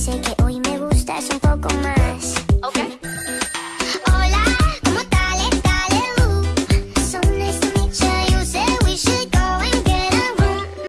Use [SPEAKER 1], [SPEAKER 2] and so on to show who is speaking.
[SPEAKER 1] shake it